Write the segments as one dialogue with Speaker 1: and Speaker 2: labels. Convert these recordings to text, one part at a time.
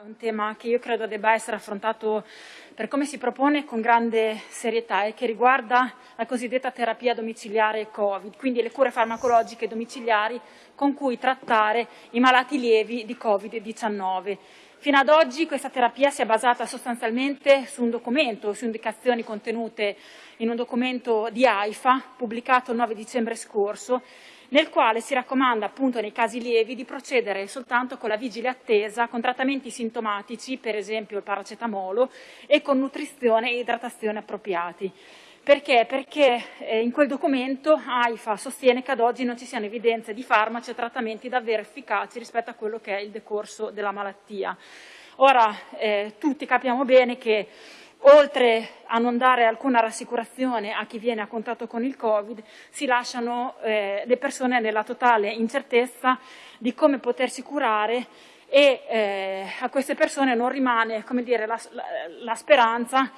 Speaker 1: è un tema che io credo debba essere affrontato per come si propone con grande serietà e che riguarda la cosiddetta terapia domiciliare Covid, quindi le cure farmacologiche domiciliari con cui trattare i malati lievi di Covid-19. Fino ad oggi questa terapia si è basata sostanzialmente su un documento, su indicazioni contenute in un documento di AIFA pubblicato il 9 dicembre scorso nel quale si raccomanda appunto nei casi lievi di procedere soltanto con la vigile attesa, con trattamenti sintomatici, per esempio il paracetamolo, e con nutrizione e idratazione appropriati. Perché? Perché eh, in quel documento AIFA sostiene che ad oggi non ci siano evidenze di farmaci e trattamenti davvero efficaci rispetto a quello che è il decorso della malattia. Ora, eh, tutti capiamo bene che oltre a non dare alcuna rassicurazione a chi viene a contatto con il Covid, si lasciano eh, le persone nella totale incertezza di come potersi curare e eh, a queste persone non rimane dire, la, la, la, speranza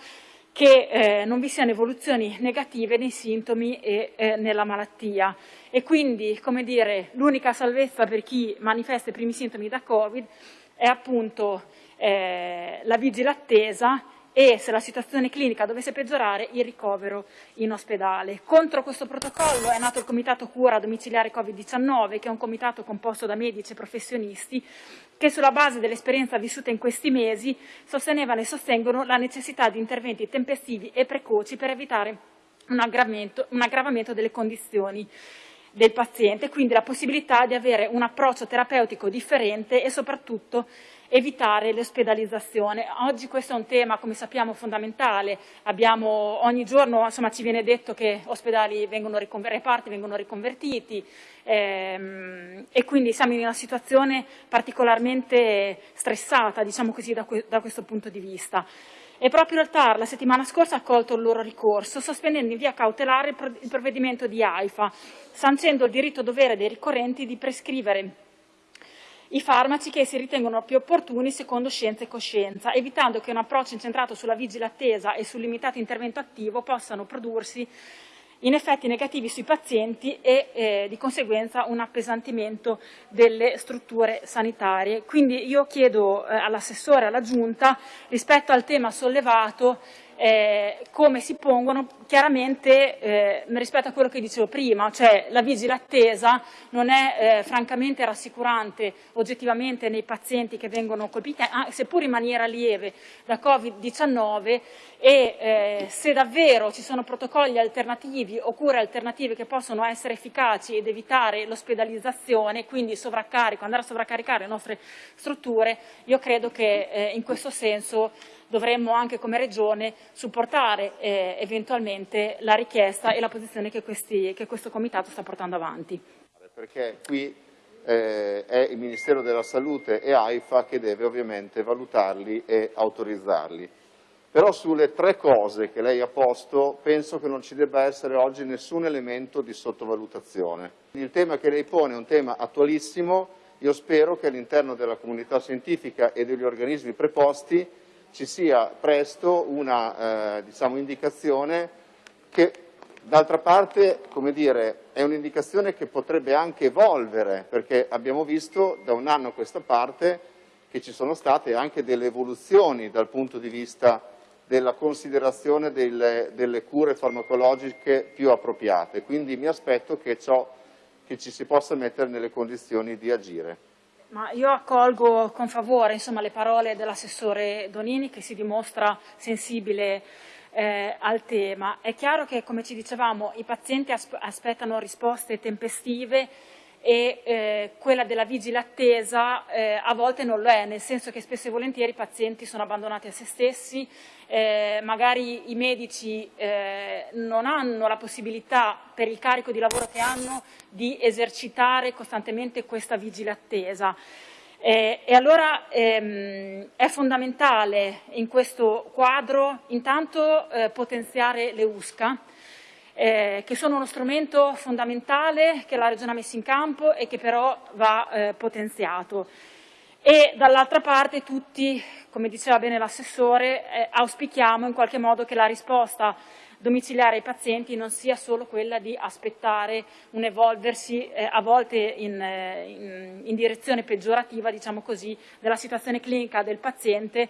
Speaker 1: che eh, non vi siano evoluzioni negative nei sintomi e eh, nella malattia. E quindi, come dire, l'unica salvezza per chi manifesta i primi sintomi da Covid è appunto eh, la vigile attesa e se la situazione clinica dovesse peggiorare il ricovero in ospedale. Contro questo protocollo è nato il Comitato Cura Domiciliare Covid-19 che è un comitato composto da medici e professionisti che sulla base dell'esperienza vissuta in questi mesi sostenevano e sostengono la necessità di interventi tempestivi e precoci per evitare un un aggravamento delle condizioni del paziente, quindi la possibilità di avere un approccio terapeutico differente e soprattutto evitare l'ospedalizzazione. Oggi questo è un tema, come sappiamo, fondamentale. Abbiamo, ogni giorno insomma, ci viene detto che ospedali vengono reparti vengono riconvertiti ehm, e quindi siamo in una situazione particolarmente stressata, diciamo così, da, da questo punto di vista. E proprio il TAR la settimana scorsa ha accolto il loro ricorso, sospendendo in via cautelare il provvedimento di AIFA, sancendo il diritto dovere dei ricorrenti di prescrivere i farmaci che si ritengono più opportuni secondo scienza e coscienza, evitando che un approccio incentrato sulla vigile attesa e sul limitato intervento attivo possano prodursi in effetti negativi sui pazienti e eh, di conseguenza un appesantimento delle strutture sanitarie. Quindi io chiedo eh, all'assessore, alla Giunta, rispetto al tema sollevato, eh, come si pongono chiaramente eh, rispetto a quello che dicevo prima, cioè la vigile attesa non è eh, francamente rassicurante oggettivamente nei pazienti che vengono colpiti, seppur in maniera lieve, da Covid-19 e eh, se davvero ci sono protocolli alternativi o cure alternative che possono essere efficaci ed evitare l'ospedalizzazione, quindi sovraccarico, andare a sovraccaricare le nostre strutture, io credo che eh, in questo senso dovremmo anche come Regione supportare eh, eventualmente la richiesta e la posizione che, questi, che, questo Comitato sta portando avanti.
Speaker 2: Perché qui eh, è il Ministero della Salute e AIFA che deve ovviamente valutarli e autorizzarli. Però sulle tre cose che lei ha posto penso che non ci debba essere oggi nessun elemento di sottovalutazione. Il tema che lei pone è un tema attualissimo, io spero che all'interno della comunità scientifica e degli organismi preposti ci sia presto una eh, diciamo, indicazione che d'altra parte dire, è un'indicazione che potrebbe anche evolvere perché abbiamo visto da un anno a questa parte che ci sono state anche delle evoluzioni dal punto di vista della considerazione delle, delle cure farmacologiche più appropriate, quindi mi aspetto che, ciò, che ci si possa mettere nelle condizioni di agire.
Speaker 1: Ma io accolgo con favore insomma, le parole dell'assessore Donini che si dimostra sensibile eh, al tema. È chiaro che, come ci dicevamo, i pazienti aspettano risposte tempestive e eh, quella della vigile attesa eh, a volte non lo è, nel senso che spesso e volentieri i pazienti sono abbandonati a se stessi, eh, magari i medici eh, non hanno la possibilità per il carico di lavoro che hanno di esercitare costantemente questa vigile attesa. Eh, e allora ehm, è fondamentale in questo quadro intanto eh, potenziare le USCA, eh, che sono uno strumento fondamentale che la Regione ha messo in campo e che però va eh, potenziato. E dall'altra parte tutti, come diceva bene l'assessore, eh, auspichiamo in qualche modo che la risposta domiciliare ai pazienti non sia solo quella di aspettare un evolversi eh, a volte in, eh, in, in direzione peggiorativa diciamo così, della situazione clinica del paziente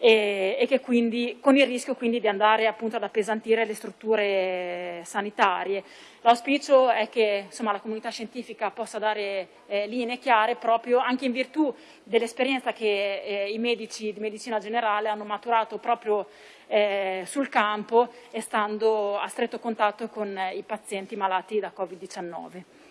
Speaker 1: e, e quindi, con il rischio quindi di andare appunto ad appesantire le strutture sanitarie. L'auspicio è che insomma, la comunità scientifica possa dare eh, linee chiare proprio anche in virtù dell'esperienza che eh, i medici di medicina generale hanno maturato proprio eh, sul campo e stando a stretto contatto con i pazienti malati da Covid-19.